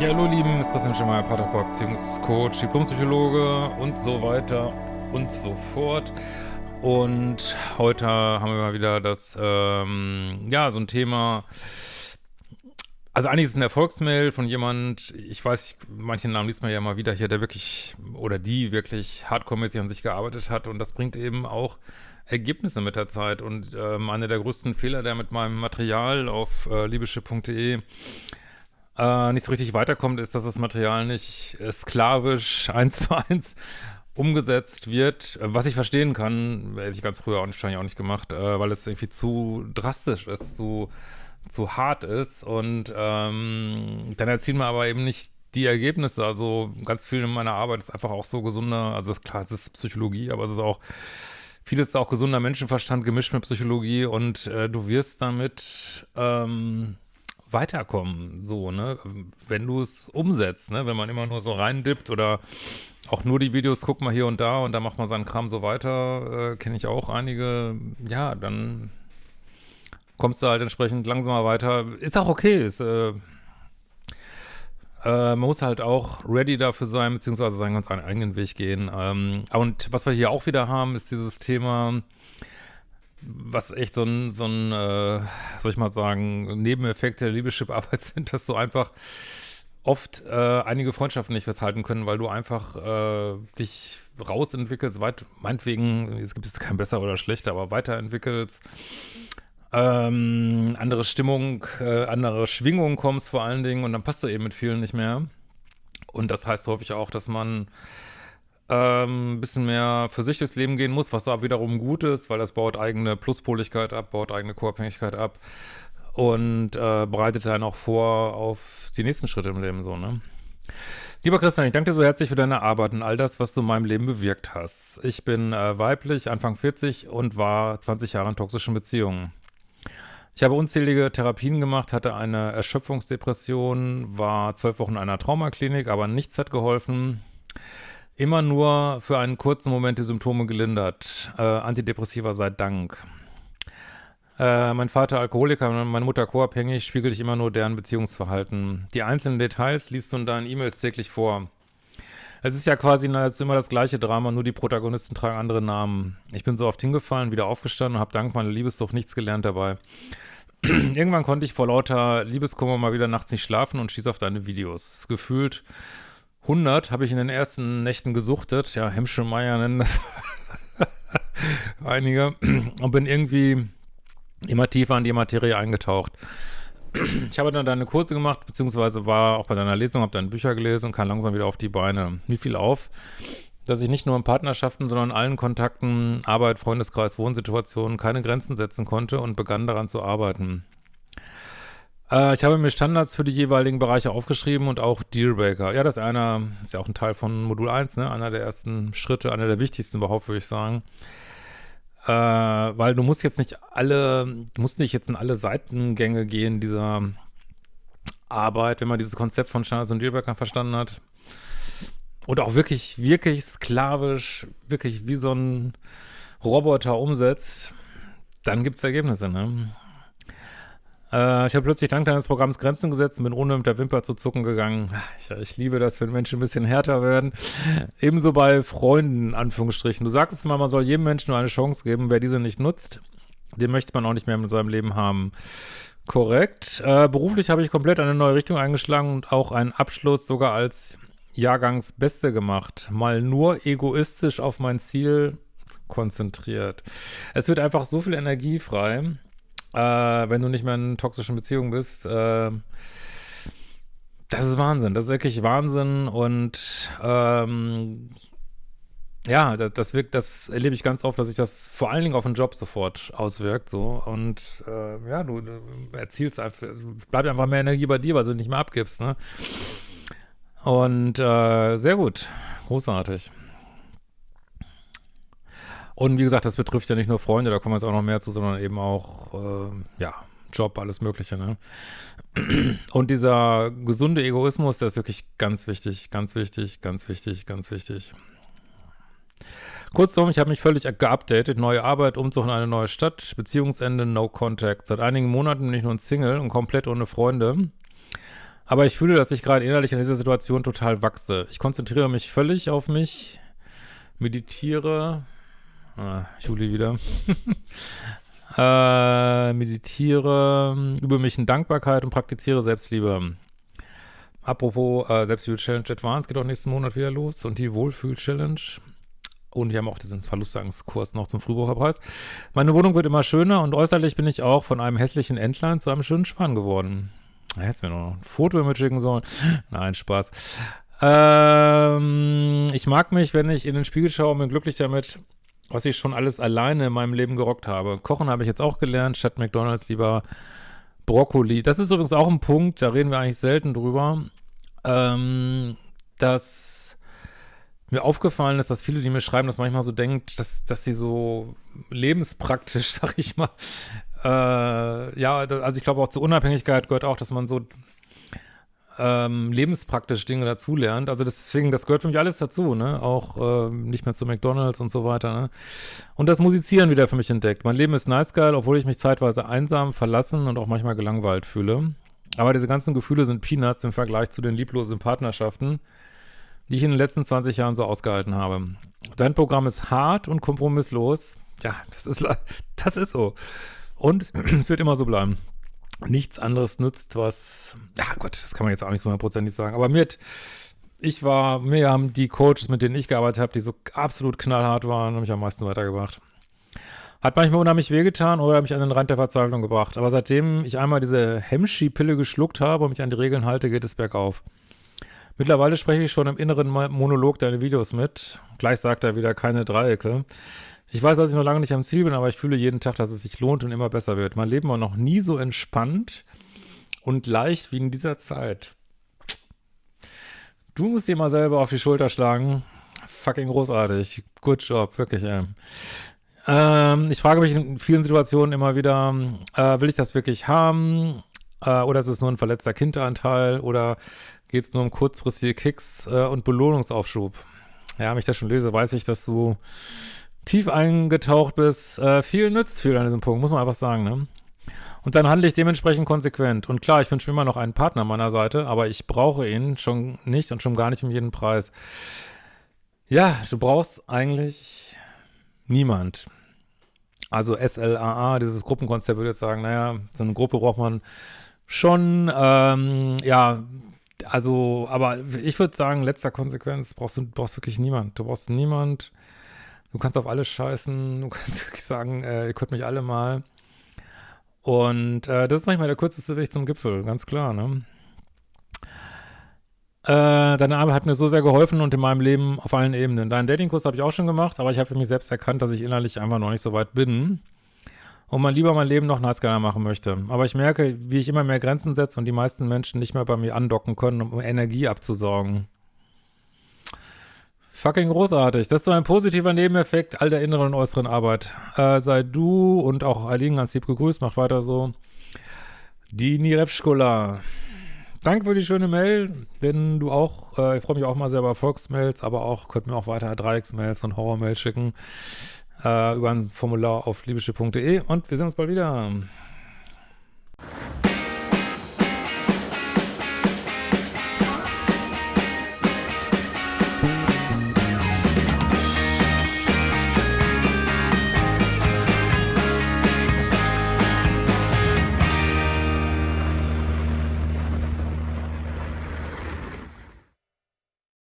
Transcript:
Ja, hallo Lieben, ist Christian Schemmer, Paterport, Beziehungscoach, Diplompsychologe und so weiter und so fort. Und heute haben wir mal wieder das, ähm, ja, so ein Thema, also eigentlich ist es eine Erfolgsmail von jemand, ich weiß, manche Namen liest man ja mal wieder hier, der wirklich, oder die wirklich hardcore-mäßig an sich gearbeitet hat und das bringt eben auch Ergebnisse mit der Zeit und ähm, einer der größten Fehler, der mit meinem Material auf äh, liebeschiff.de äh, nicht so richtig weiterkommt, ist, dass das Material nicht äh, sklavisch eins zu eins umgesetzt wird, was ich verstehen kann, hätte ich ganz früher auch wahrscheinlich auch nicht gemacht, äh, weil es irgendwie zu drastisch ist, zu, zu hart ist. Und ähm, dann erzielen wir aber eben nicht die Ergebnisse, also ganz viel in meiner Arbeit ist einfach auch so gesunder, also ist klar, es ist Psychologie, aber es ist auch vieles ist auch gesunder Menschenverstand gemischt mit Psychologie. Und äh, du wirst damit ähm, weiterkommen, so, ne, wenn du es umsetzt, ne, wenn man immer nur so reindippt oder auch nur die Videos guckt mal hier und da und dann macht man seinen Kram so weiter, äh, kenne ich auch einige, ja, dann kommst du halt entsprechend langsamer weiter. Ist auch okay, ist, äh, äh, man muss halt auch ready dafür sein, beziehungsweise seinen ganz eigenen Weg gehen. Ähm, und was wir hier auch wieder haben, ist dieses Thema, was echt so ein, so ein äh, soll ich mal sagen, Nebeneffekt der Liebeschip-Arbeit sind, dass du einfach oft äh, einige Freundschaften nicht festhalten können, weil du einfach äh, dich rausentwickelst, weit, meinetwegen, es gibt kein besser oder schlechter, aber weiterentwickelst, ähm, andere Stimmung, äh, andere Schwingung kommst vor allen Dingen und dann passt du eben mit vielen nicht mehr. Und das heißt häufig auch, dass man ähm, ein bisschen mehr für sich durchs Leben gehen muss, was da wiederum gut ist, weil das baut eigene Pluspoligkeit ab, baut eigene Co-Abhängigkeit ab und äh, bereitet dann auch vor auf die nächsten Schritte im Leben so, ne? Lieber Christian, ich danke dir so herzlich für deine Arbeit und all das, was du in meinem Leben bewirkt hast. Ich bin äh, weiblich, Anfang 40 und war 20 Jahre in toxischen Beziehungen. Ich habe unzählige Therapien gemacht, hatte eine Erschöpfungsdepression, war zwölf Wochen in einer Traumaklinik, aber nichts hat geholfen immer nur für einen kurzen Moment die Symptome gelindert. Äh, Antidepressiva sei Dank. Äh, mein Vater Alkoholiker, meine Mutter co-abhängig, spiegel ich immer nur deren Beziehungsverhalten. Die einzelnen Details liest du in deinen E-Mails täglich vor. Es ist ja quasi nahezu immer das gleiche Drama, nur die Protagonisten tragen andere Namen. Ich bin so oft hingefallen, wieder aufgestanden und habe dank meiner Liebessucht nichts gelernt dabei. Irgendwann konnte ich vor lauter Liebeskummer mal wieder nachts nicht schlafen und schieß auf deine Videos. Gefühlt 100 habe ich in den ersten Nächten gesuchtet. Ja, Hemschemeyer nennen das einige. Und bin irgendwie immer tiefer in die Materie eingetaucht. Ich habe dann deine Kurse gemacht, beziehungsweise war auch bei deiner Lesung, habe deine Bücher gelesen und kam langsam wieder auf die Beine. Wie viel auf, dass ich nicht nur in Partnerschaften, sondern in allen Kontakten, Arbeit, Freundeskreis, Wohnsituationen keine Grenzen setzen konnte und begann daran zu arbeiten. Äh, ich habe mir Standards für die jeweiligen Bereiche aufgeschrieben und auch Dealbreaker. Ja, das ist einer, ist ja auch ein Teil von Modul 1, ne? Einer der ersten Schritte, einer der wichtigsten überhaupt, würde ich sagen. Äh, weil du musst jetzt nicht alle, du musst nicht jetzt in alle Seitengänge gehen dieser Arbeit, wenn man dieses Konzept von Standards und Dealbreaker verstanden hat. Und auch wirklich, wirklich sklavisch, wirklich wie so ein Roboter umsetzt, dann gibt es Ergebnisse, ne? Äh, ich habe plötzlich dank deines Programms Grenzen gesetzt und bin ohne mit der Wimper zu zucken gegangen. Ich, ich, liebe das, wenn Menschen ein bisschen härter werden. Ebenso bei Freunden, Anführungsstrichen. Du sagst es mal, man soll jedem Menschen nur eine Chance geben. Wer diese nicht nutzt, den möchte man auch nicht mehr in seinem Leben haben. Korrekt. Äh, beruflich habe ich komplett eine neue Richtung eingeschlagen und auch einen Abschluss sogar als Jahrgangsbeste gemacht. Mal nur egoistisch auf mein Ziel konzentriert. Es wird einfach so viel Energie frei äh, wenn du nicht mehr in toxischen Beziehungen bist. Äh, das ist Wahnsinn. Das ist wirklich Wahnsinn und ähm, ja, das, das wirkt, das erlebe ich ganz oft, dass sich das vor allen Dingen auf den Job sofort auswirkt, so und äh, ja, du, du erzielst einfach, bleibt einfach mehr Energie bei dir, weil du nicht mehr abgibst, ne? Und äh, sehr gut, großartig. Und wie gesagt, das betrifft ja nicht nur Freunde, da kommen jetzt auch noch mehr zu, sondern eben auch, äh, ja, Job, alles Mögliche, ne? Und dieser gesunde Egoismus, der ist wirklich ganz wichtig, ganz wichtig, ganz wichtig, ganz wichtig. Kurzum, ich habe mich völlig geupdatet, neue Arbeit, Umzug in eine neue Stadt, Beziehungsende, No Contact. Seit einigen Monaten bin ich nun Single und komplett ohne Freunde. Aber ich fühle, dass ich gerade innerlich in dieser Situation total wachse. Ich konzentriere mich völlig auf mich, meditiere. Ah, Juli wieder. äh, meditiere, übe mich in Dankbarkeit und praktiziere Selbstliebe. Apropos äh, Selbstliebe-Challenge Advanced geht auch nächsten Monat wieder los und die Wohlfühl-Challenge. Und wir haben auch diesen Verlustangskurs noch zum Frühbucherpreis. Meine Wohnung wird immer schöner und äußerlich bin ich auch von einem hässlichen Entlein zu einem schönen Schwan geworden. Da hättest mir noch ein Foto mitschicken sollen. Nein, Spaß. Ähm, ich mag mich, wenn ich in den Spiegel schaue und bin glücklich damit, was ich schon alles alleine in meinem Leben gerockt habe. Kochen habe ich jetzt auch gelernt, statt McDonalds lieber Brokkoli. Das ist übrigens auch ein Punkt, da reden wir eigentlich selten drüber, ähm, dass mir aufgefallen ist, dass viele, die mir schreiben, das manchmal so denkt, dass, dass sie so lebenspraktisch, sag ich mal, äh, ja, also ich glaube auch zur Unabhängigkeit gehört auch, dass man so ähm, lebenspraktisch Dinge dazulernt. Also deswegen, das gehört für mich alles dazu, ne? Auch äh, nicht mehr zu McDonalds und so weiter, ne? Und das Musizieren wieder für mich entdeckt. Mein Leben ist nice geil, obwohl ich mich zeitweise einsam, verlassen und auch manchmal gelangweilt fühle. Aber diese ganzen Gefühle sind Peanuts im Vergleich zu den lieblosen Partnerschaften, die ich in den letzten 20 Jahren so ausgehalten habe. Dein Programm ist hart und kompromisslos. Ja, das ist, das ist so. Und es wird immer so bleiben. Nichts anderes nützt, was, ja Gott, das kann man jetzt auch nicht so hundertprozentig sagen, aber mit, ich war, mir haben die Coaches, mit denen ich gearbeitet habe, die so absolut knallhart waren, haben mich am meisten weitergebracht. Hat manchmal unheimlich wehgetan oder mich an den Rand der Verzweiflung gebracht. Aber seitdem ich einmal diese Hemschi-Pille geschluckt habe und mich an die Regeln halte, geht es bergauf. Mittlerweile spreche ich schon im inneren Monolog deine Videos mit. Gleich sagt er wieder keine Dreiecke. Ich weiß, dass ich noch lange nicht am Ziel bin, aber ich fühle jeden Tag, dass es sich lohnt und immer besser wird. Mein Leben war noch nie so entspannt und leicht wie in dieser Zeit. Du musst dir mal selber auf die Schulter schlagen. Fucking großartig. Good job, wirklich, ey. Ähm, ich frage mich in vielen Situationen immer wieder, äh, will ich das wirklich haben? Äh, oder ist es nur ein verletzter Kinderanteil? Oder geht es nur um kurzfristige Kicks äh, und Belohnungsaufschub? Ja, wenn ich das schon lese, weiß ich, dass du tief eingetaucht bist, äh, viel nützt viel an diesem Punkt, muss man einfach sagen, ne? Und dann handle ich dementsprechend konsequent. Und klar, ich wünsche mir immer noch einen Partner an meiner Seite, aber ich brauche ihn schon nicht und schon gar nicht um jeden Preis. Ja, du brauchst eigentlich niemand. Also SLAA, dieses Gruppenkonzept würde jetzt sagen, naja, so eine Gruppe braucht man schon, ähm, ja, also, aber ich würde sagen, letzter Konsequenz, brauchst du brauchst wirklich niemand. Du brauchst niemand, Du kannst auf alles scheißen, du kannst wirklich sagen, äh, ihr könnt mich alle mal. Und äh, das ist manchmal der kürzeste Weg zum Gipfel, ganz klar, ne? Äh, deine Arbeit hat mir so sehr geholfen und in meinem Leben auf allen Ebenen. Deinen Datingkurs habe ich auch schon gemacht, aber ich habe für mich selbst erkannt, dass ich innerlich einfach noch nicht so weit bin und man lieber mein Leben noch nice machen möchte. Aber ich merke, wie ich immer mehr Grenzen setze und die meisten Menschen nicht mehr bei mir andocken können, um Energie abzusaugen. Fucking großartig. Das ist so ein positiver Nebeneffekt all der inneren und äußeren Arbeit. Äh, sei du und auch Aline ganz lieb gegrüßt. Macht weiter so. Die Nirevschkola. Danke für die schöne Mail. Wenn du auch, äh, ich freue mich auch mal sehr über Erfolgsmails, aber auch, könnt mir auch weiter Dreiecksmails und Horrormails schicken. Äh, über ein Formular auf liebische.de und wir sehen uns bald wieder.